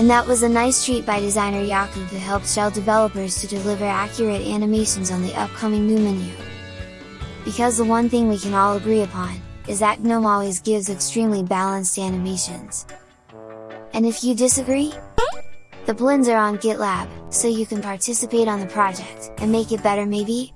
And that was a nice treat by designer Yaku who helped Shell developers to deliver accurate animations on the upcoming new menu. Because the one thing we can all agree upon, is that GNOME always gives extremely balanced animations. And if you disagree? The blends are on GitLab, so you can participate on the project, and make it better maybe?